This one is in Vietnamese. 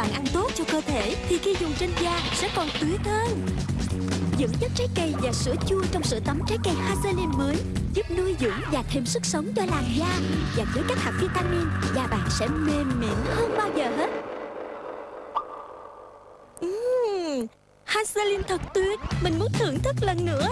bạn ăn tốt cho cơ thể thì khi dùng trên da sẽ còn tuyết hơn. Dưỡng chất trái cây và sữa chua trong sữa tắm trái cây Hazelin mới giúp nuôi dưỡng và thêm sức sống cho làn da. Và với các hạt vitamin, da bạn sẽ mềm mịn hơn bao giờ hết. Uhm, Hazelin thật tuyệt, mình muốn thưởng thức lần nữa.